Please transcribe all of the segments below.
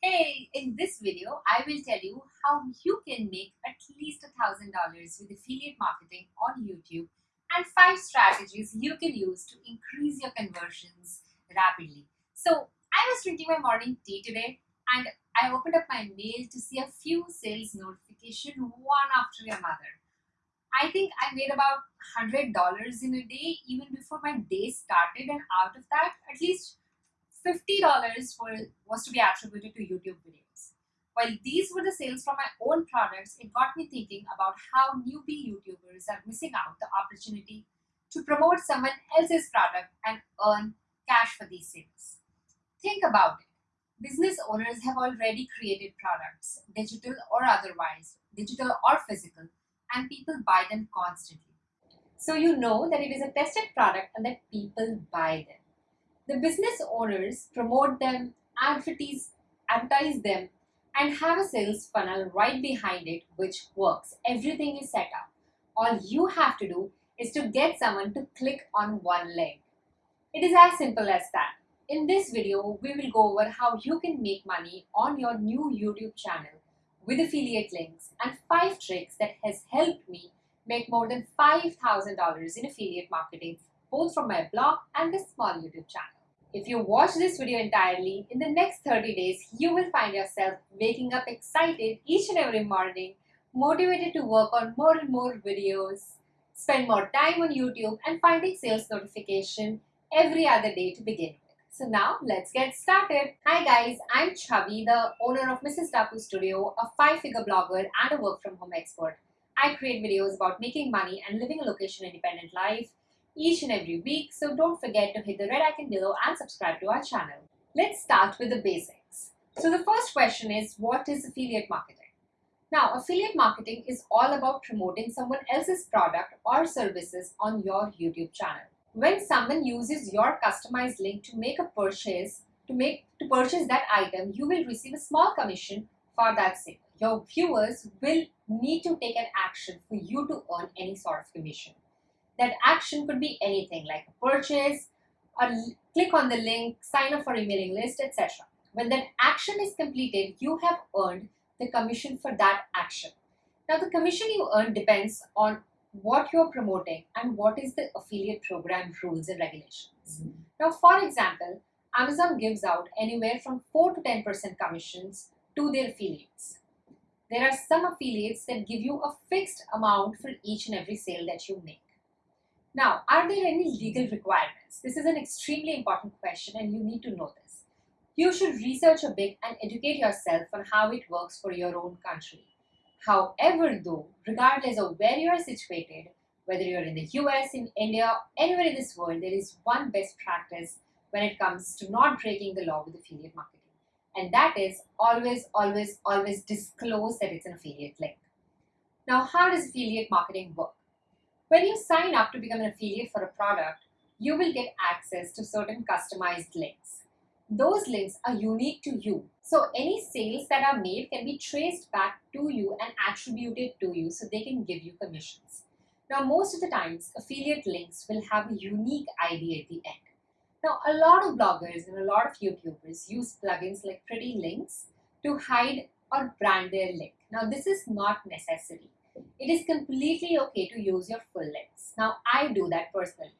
Hey, in this video, I will tell you how you can make at least $1,000 with affiliate marketing on YouTube and 5 strategies you can use to increase your conversions rapidly. So, I was drinking my morning tea today and I opened up my mail to see a few sales notifications one after another. I think I made about $100 in a day even before my day started and out of that, at least $50 for, was to be attributed to YouTube videos. While these were the sales from my own products, it got me thinking about how newbie YouTubers are missing out the opportunity to promote someone else's product and earn cash for these sales. Think about it. Business owners have already created products, digital or otherwise, digital or physical, and people buy them constantly. So you know that it is a tested product and that people buy them. The business owners promote them, advertise, advertise them, and have a sales funnel right behind it which works. Everything is set up. All you have to do is to get someone to click on one link. It is as simple as that. In this video, we will go over how you can make money on your new YouTube channel with affiliate links and 5 tricks that has helped me make more than $5,000 in affiliate marketing both from my blog and this small YouTube channel. If you watch this video entirely, in the next 30 days, you will find yourself waking up excited each and every morning, motivated to work on more and more videos, spend more time on YouTube and finding sales notification every other day to begin with. So now let's get started. Hi guys, I'm Chavi, the owner of Mrs. Tapu Studio, a five-figure blogger and a work from home expert. I create videos about making money and living a location independent life each and every week. So don't forget to hit the red icon below and subscribe to our channel. Let's start with the basics. So the first question is, what is affiliate marketing? Now, affiliate marketing is all about promoting someone else's product or services on your YouTube channel. When someone uses your customized link to make a purchase, to make to purchase that item, you will receive a small commission for that sale. Your viewers will need to take an action for you to earn any sort of commission. That action could be anything like a purchase, or click on the link, sign up for a mailing list, etc. When that action is completed, you have earned the commission for that action. Now the commission you earn depends on what you're promoting and what is the affiliate program rules and regulations. Mm -hmm. Now for example, Amazon gives out anywhere from 4 to 10% commissions to their affiliates. There are some affiliates that give you a fixed amount for each and every sale that you make. Now, are there any legal requirements? This is an extremely important question and you need to know this. You should research a bit and educate yourself on how it works for your own country. However, though, regardless of where you are situated, whether you're in the US, in India, anywhere in this world, there is one best practice when it comes to not breaking the law with affiliate marketing. And that is always, always, always disclose that it's an affiliate link. Now, how does affiliate marketing work? When you sign up to become an affiliate for a product, you will get access to certain customized links. Those links are unique to you. So any sales that are made can be traced back to you and attributed to you so they can give you commissions. Now most of the times affiliate links will have a unique ID at the end. Now a lot of bloggers and a lot of YouTubers use plugins like Pretty Links to hide or brand their link. Now this is not necessary it is completely okay to use your full links. Now, I do that personally.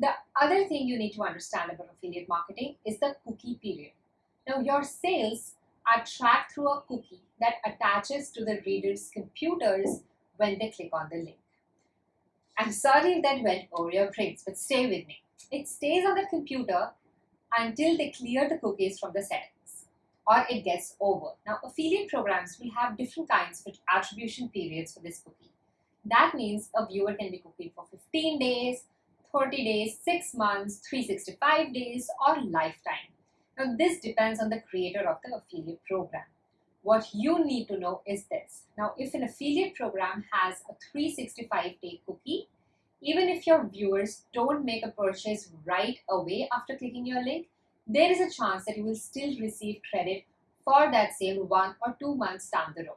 The other thing you need to understand about affiliate marketing is the cookie period. Now, your sales are tracked through a cookie that attaches to the reader's computers when they click on the link. I'm sorry if that went over your brains, but stay with me. It stays on the computer until they clear the cookies from the settings or it gets over. Now, affiliate programs will have different kinds of attribution periods for this cookie. That means a viewer can be cookied for 15 days, 30 days, 6 months, 365 days, or lifetime. Now, this depends on the creator of the affiliate program. What you need to know is this. Now, if an affiliate program has a 365 day cookie, even if your viewers don't make a purchase right away after clicking your link, there is a chance that you will still receive credit for that sale one or two months down the road.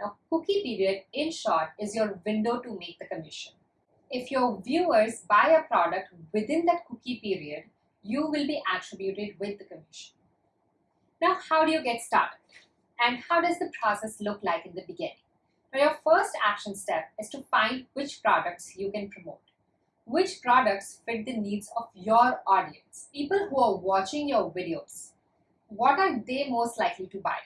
Now, cookie period, in short, is your window to make the commission. If your viewers buy a product within that cookie period, you will be attributed with the commission. Now, how do you get started? And how does the process look like in the beginning? Now, your first action step is to find which products you can promote. Which products fit the needs of your audience? People who are watching your videos, what are they most likely to buy?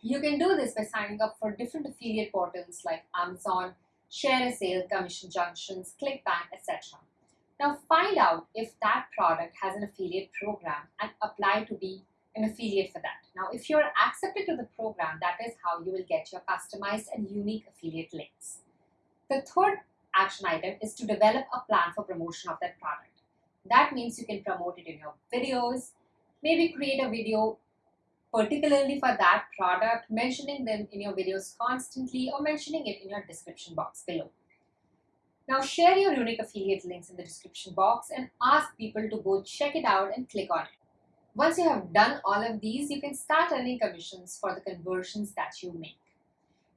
You can do this by signing up for different affiliate portals like Amazon, ShareASale, Commission Junctions, ClickBank, etc. Now find out if that product has an affiliate program and apply to be an affiliate for that. Now, if you're accepted to the program, that is how you will get your customized and unique affiliate links. The third action item is to develop a plan for promotion of that product. That means you can promote it in your videos, maybe create a video particularly for that product, mentioning them in your videos constantly or mentioning it in your description box below. Now share your unique affiliate links in the description box and ask people to go check it out and click on it. Once you have done all of these, you can start earning commissions for the conversions that you make.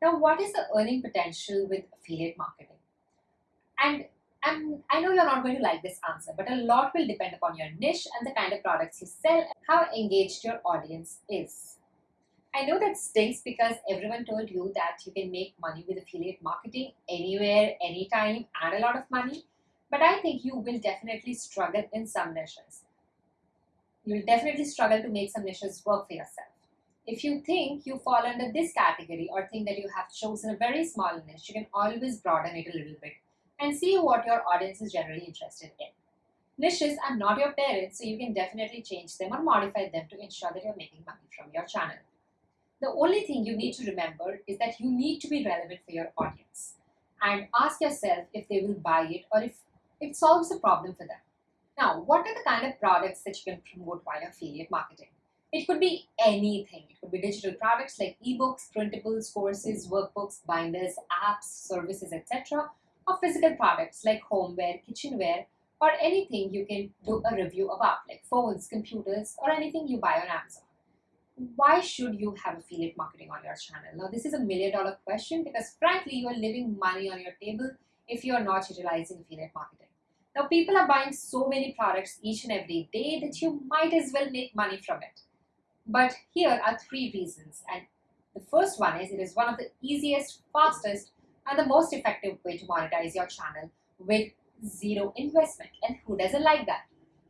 Now, what is the earning potential with affiliate marketing? And I'm, I know you're not going to like this answer, but a lot will depend upon your niche and the kind of products you sell and how engaged your audience is. I know that stinks because everyone told you that you can make money with affiliate marketing anywhere, anytime, and a lot of money. But I think you will definitely struggle in some niches you'll definitely struggle to make some niches work for yourself. If you think you fall under this category or think that you have chosen a very small niche, you can always broaden it a little bit and see what your audience is generally interested in. Niches are not your parents, so you can definitely change them or modify them to ensure that you're making money from your channel. The only thing you need to remember is that you need to be relevant for your audience and ask yourself if they will buy it or if it solves a problem for them. Now, what are the kind of products that you can promote via affiliate marketing? It could be anything. It could be digital products like ebooks, printables, courses, workbooks, binders, apps, services, etc. Or physical products like homeware, kitchenware, or anything you can do a review about like phones, computers, or anything you buy on Amazon. Why should you have affiliate marketing on your channel? Now, this is a million dollar question because frankly, you are leaving money on your table if you are not utilizing affiliate marketing. Now people are buying so many products each and every day that you might as well make money from it. But here are three reasons and the first one is it is one of the easiest, fastest and the most effective way to monetize your channel with zero investment and who doesn't like that?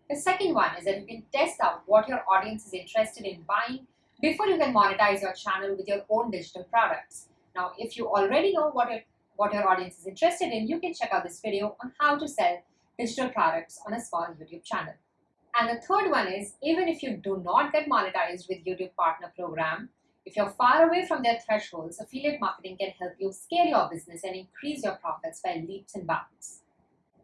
The second one is that you can test out what your audience is interested in buying before you can monetize your channel with your own digital products. Now, if you already know what your, what your audience is interested in, you can check out this video on how to sell digital products on a small YouTube channel. And the third one is even if you do not get monetized with YouTube Partner Program, if you're far away from their thresholds, affiliate marketing can help you scale your business and increase your profits by leaps and bounds.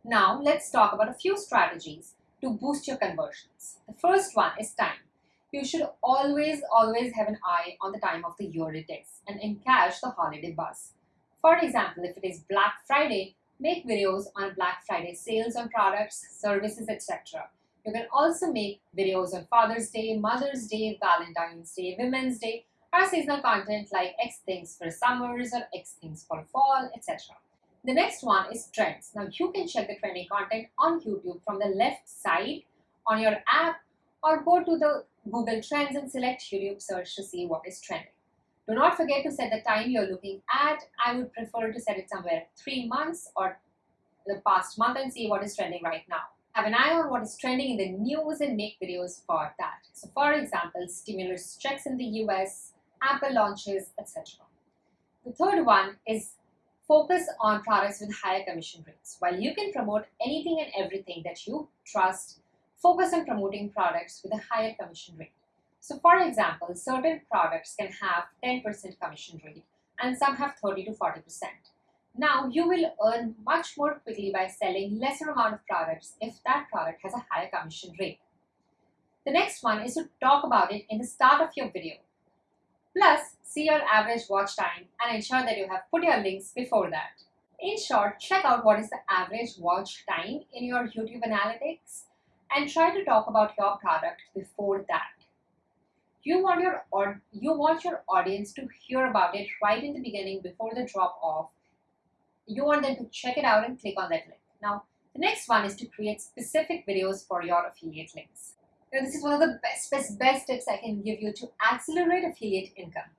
Now, let's talk about a few strategies to boost your conversions. The first one is time. You should always, always have an eye on the time of the year it is and encash the holiday buzz. For example, if it is Black Friday, make videos on Black Friday sales on products, services, etc. You can also make videos on Father's Day, Mother's Day, Valentine's Day, Women's Day, or seasonal content like X things for summers or X things for fall, etc. The next one is trends. Now you can check the trending content on YouTube from the left side on your app or go to the Google Trends and select YouTube search to see what is trending. Do not forget to set the time you're looking at. I would prefer to set it somewhere three months or the past month and see what is trending right now. Have an eye on what is trending in the news and make videos for that. So for example, stimulus checks in the US, Apple launches, etc. The third one is focus on products with higher commission rates. While you can promote anything and everything that you trust, focus on promoting products with a higher commission rate. So for example, certain products can have 10% commission rate and some have 30 to 40%. Now you will earn much more quickly by selling lesser amount of products if that product has a higher commission rate. The next one is to talk about it in the start of your video. Plus, see your average watch time and ensure that you have put your links before that. In short, check out what is the average watch time in your YouTube analytics and try to talk about your product before that. You want your or you want your audience to hear about it right in the beginning before the drop off. You want them to check it out and click on that link. Now the next one is to create specific videos for your affiliate links Now, this is one of the best, best, best tips I can give you to accelerate affiliate income.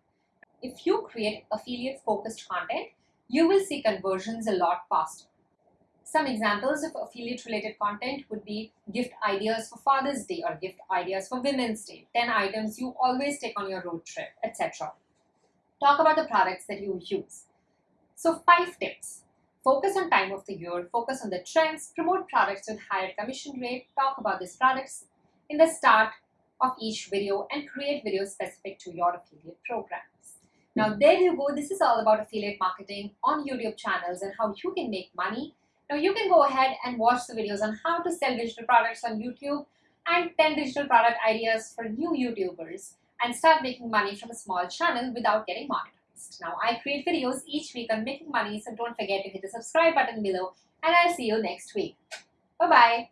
If you create affiliate focused content, you will see conversions a lot faster. Some examples of affiliate related content would be gift ideas for Father's Day or gift ideas for Women's Day, 10 items you always take on your road trip, etc. Talk about the products that you use. So, five tips. Focus on time of the year, focus on the trends, promote products with higher commission rate, talk about these products in the start of each video, and create videos specific to your affiliate programs. Now, hmm. there you go. This is all about affiliate marketing on YouTube channels and how you can make money now you can go ahead and watch the videos on how to sell digital products on YouTube and 10 digital product ideas for new YouTubers and start making money from a small channel without getting monetized. Now I create videos each week on making money so don't forget to hit the subscribe button below and I'll see you next week. Bye bye.